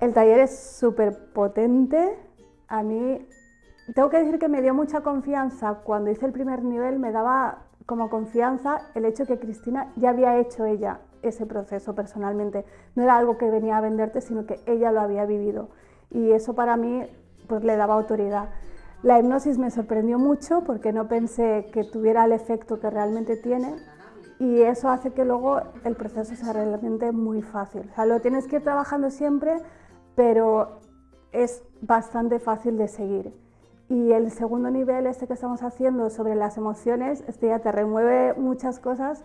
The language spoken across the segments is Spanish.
El taller es súper potente. A mí, tengo que decir que me dio mucha confianza. Cuando hice el primer nivel me daba como confianza el hecho que Cristina ya había hecho ella ese proceso personalmente. No era algo que venía a venderte, sino que ella lo había vivido. Y eso para mí pues, le daba autoridad. La hipnosis me sorprendió mucho porque no pensé que tuviera el efecto que realmente tiene y eso hace que luego el proceso sea realmente muy fácil. O lo tienes que ir trabajando siempre, pero es bastante fácil de seguir. Y el segundo nivel, este que estamos haciendo sobre las emociones, este ya te remueve muchas cosas,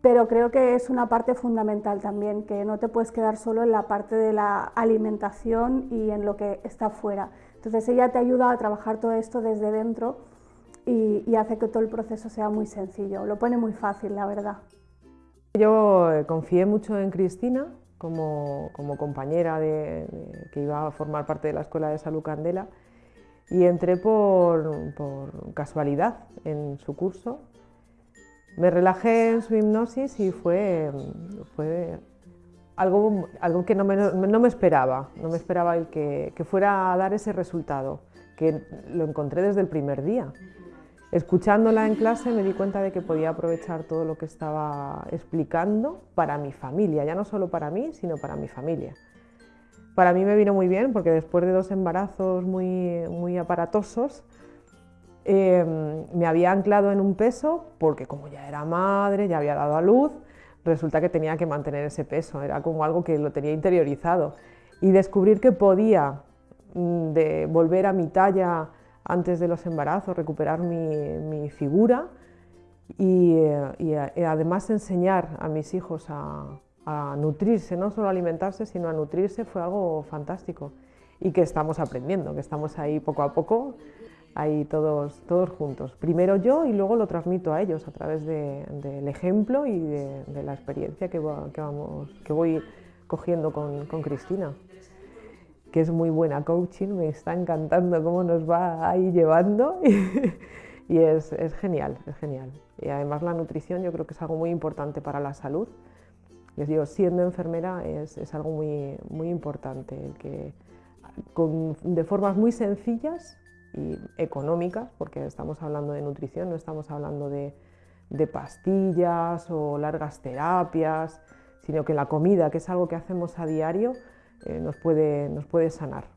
pero creo que es una parte fundamental también, que no te puedes quedar solo en la parte de la alimentación y en lo que está fuera. Entonces ella te ayuda a trabajar todo esto desde dentro y, hace que todo el proceso sea muy sencillo, lo pone muy fácil, la verdad. Yo eh, confié mucho en Cristina, como, compañera de, que iba a formar parte de la Escuela de Salud Candela y entré por, casualidad en su curso. Me relajé en su hipnosis y fue, fue algo, algo que no me, no me, esperaba, no me esperaba el que, que fuera a dar ese resultado, que lo encontré desde el primer día. Escuchándola en clase me di cuenta de que podía aprovechar todo lo que estaba explicando para mi familia, ya no solo para mí, sino para mi familia. Para mí me vino muy bien porque después de dos embarazos muy, muy aparatosos, em, me había anclado en un peso porque como ya era madre, ya había dado a luz, resulta que tenía que mantener ese peso, era como algo que lo tenía interiorizado. Y descubrir que podía mm, volver a mi talla antes de los embarazos, recuperar mi, figura y, además enseñar a mis hijos a, nutrirse, no solo alimentarse, sino a nutrirse fue algo fantástico y que estamos aprendiendo, que estamos ahí poco a poco, ahí todos, todos juntos. Primero yo y luego lo transmito a ellos a través del ejemplo y de, la experiencia que, voy cogiendo con Cristina que es muy buena coaching, me está encantando cómo nos va ahí llevando y, es, es, genial, es genial. Y además la nutrición yo creo que es algo muy importante para la salud. Les digo, siendo enfermera es, es algo muy, muy importante, que con, de formas muy sencillas y económicas, porque estamos hablando de nutrición, no estamos hablando de, pastillas o largas terapias, sino que la comida, que es algo que hacemos a diario, eh, nos, puede, nos puede sanar.